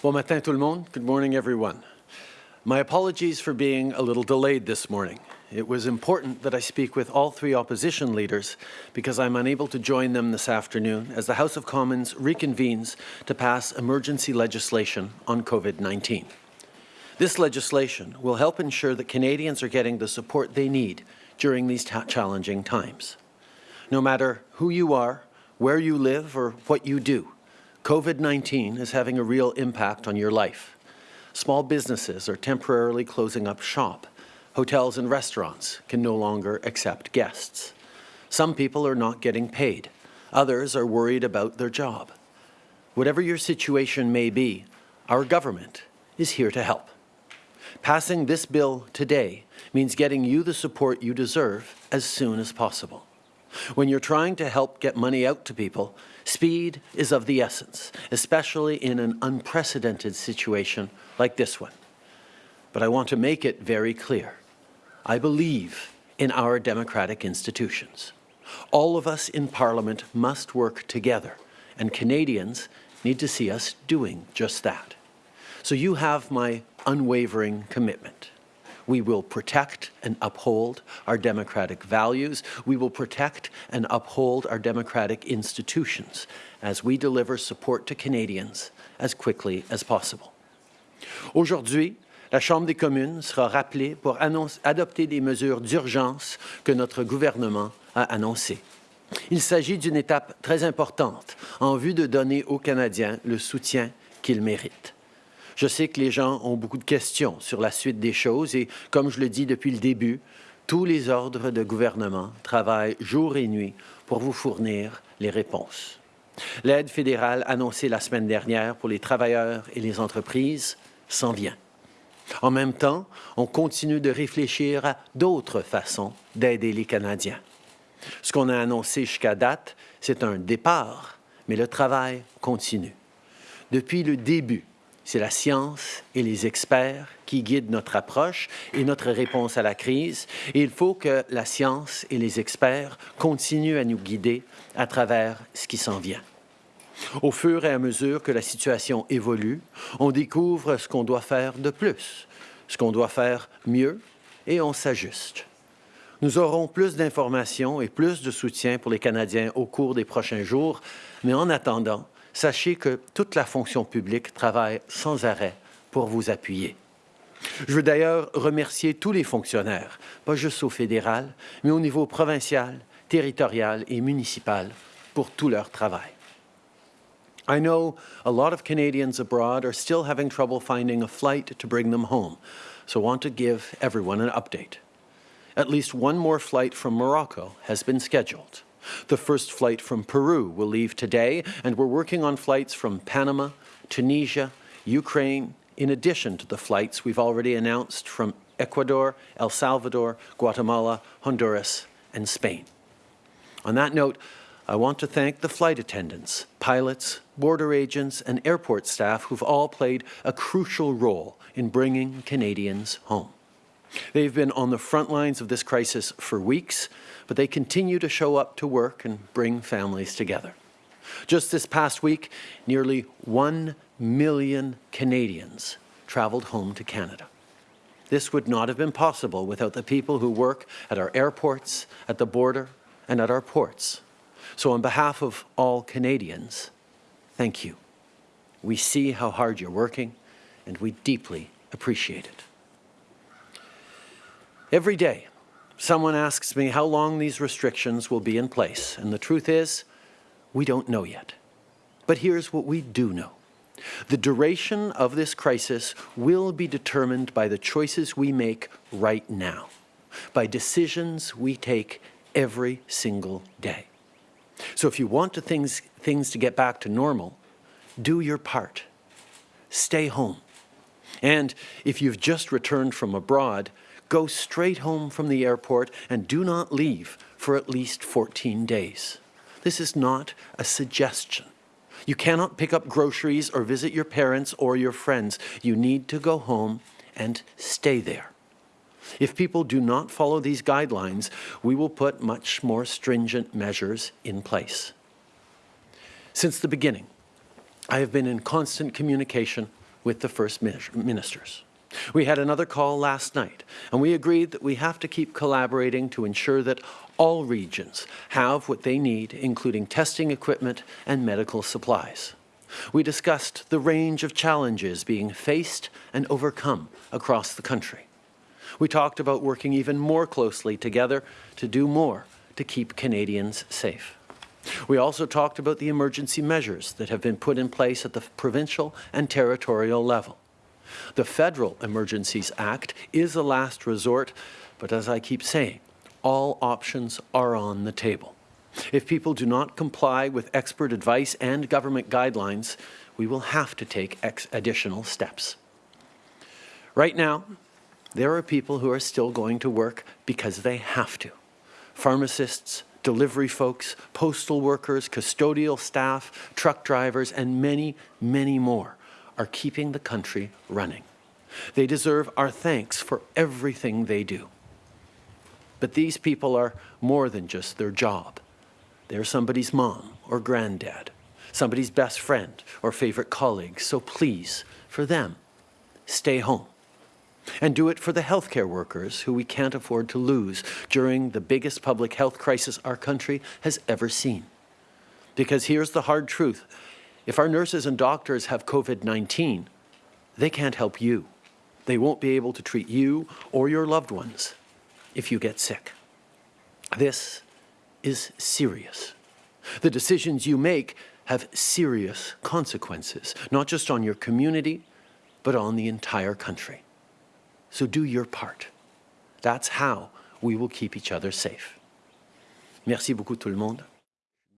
Bon matin tout le monde. Good morning everyone. My apologies for being a little delayed this morning. It was important that I speak with all three opposition leaders because I'm unable to join them this afternoon as the House of Commons reconvenes to pass emergency legislation on COVID-19. This legislation will help ensure that Canadians are getting the support they need during these challenging times. No matter who you are, where you live, or what you do, COVID-19 is having a real impact on your life. Small businesses are temporarily closing up shop. Hotels and restaurants can no longer accept guests. Some people are not getting paid. Others are worried about their job. Whatever your situation may be, our government is here to help. Passing this bill today means getting you the support you deserve as soon as possible. When you're trying to help get money out to people, speed is of the essence, especially in an unprecedented situation like this one. But I want to make it very clear. I believe in our democratic institutions. All of us in Parliament must work together, and Canadians need to see us doing just that. So you have my unwavering commitment. We will protect and uphold our democratic values. We will protect and uphold our democratic institutions as we deliver support to Canadians as quickly as possible. Aujourd'hui, la Chambre des communes sera rappelée pour adopter des mesures d'urgence que notre gouvernement a annoncées. Il s'agit d'une étape très importante en vue de donner aux Canadiens le soutien qu'ils méritent. Je sais que les gens ont beaucoup de questions sur la suite des choses et, comme je le dis depuis le début, tous les ordres de gouvernement travaillent jour et nuit pour vous fournir les réponses. L'aide fédérale annoncée la semaine dernière pour les travailleurs et les entreprises s'en vient. En même temps, on continue de réfléchir à d'autres façons d'aider les Canadiens. Ce qu'on a annoncé jusqu'à date, c'est un départ, mais le travail continue. Depuis le début, c'est la science et les experts qui guident notre approche et notre réponse à la crise. Et il faut que la science et les experts continuent à nous guider à travers ce qui s'en vient. Au fur et à mesure que la situation évolue, on découvre ce qu'on doit faire de plus, ce qu'on doit faire mieux, et on s'ajuste. Nous aurons plus d'informations et plus de soutien pour les Canadiens au cours des prochains jours, mais en attendant, sachez que toute la fonction publique travaille sans arrêt pour vous appuyer. Je veux d'ailleurs remercier tous les fonctionnaires, pas juste au fédéral, mais au niveau provincial, territorial et municipal, pour tout leur travail. I know a lot of Canadians abroad are still having trouble finding a flight to bring them home, so I want to give everyone an update. At least one more flight from Morocco has been scheduled. The first flight from Peru will leave today, and we're working on flights from Panama, Tunisia, Ukraine, in addition to the flights we've already announced from Ecuador, El Salvador, Guatemala, Honduras, and Spain. On that note, I want to thank the flight attendants, pilots, border agents, and airport staff who've all played a crucial role in bringing Canadians home. They've been on the front lines of this crisis for weeks, but they continue to show up to work and bring families together. Just this past week, nearly 1 million Canadians traveled home to Canada. This would not have been possible without the people who work at our airports, at the border, and at our ports. So on behalf of all Canadians, thank you. We see how hard you're working, and we deeply appreciate it. Every day, Someone asks me how long these restrictions will be in place, and the truth is, we don't know yet. But here's what we do know. The duration of this crisis will be determined by the choices we make right now, by decisions we take every single day. So if you want to things, things to get back to normal, do your part. Stay home. And if you've just returned from abroad, go straight home from the airport and do not leave for at least 14 days. This is not a suggestion. You cannot pick up groceries or visit your parents or your friends. You need to go home and stay there. If people do not follow these guidelines, we will put much more stringent measures in place. Since the beginning, I have been in constant communication with the First Ministers. We had another call last night, and we agreed that we have to keep collaborating to ensure that all regions have what they need, including testing equipment and medical supplies. We discussed the range of challenges being faced and overcome across the country. We talked about working even more closely together to do more to keep Canadians safe. We also talked about the emergency measures that have been put in place at the provincial and territorial level. The Federal Emergencies Act is a last resort, but as I keep saying, all options are on the table. If people do not comply with expert advice and government guidelines, we will have to take additional steps. Right now, there are people who are still going to work because they have to. Pharmacists, delivery folks, postal workers, custodial staff, truck drivers, and many, many more are keeping the country running. They deserve our thanks for everything they do. But these people are more than just their job. They're somebody's mom or granddad, somebody's best friend or favorite colleague. So please, for them, stay home. And do it for the healthcare workers who we can't afford to lose during the biggest public health crisis our country has ever seen. Because here's the hard truth. If our nurses and doctors have COVID-19, they can't help you. They won't be able to treat you or your loved ones if you get sick. This is serious. The decisions you make have serious consequences, not just on your community, but on the entire country. So do your part. That's how we will keep each other safe. Merci beaucoup tout le monde.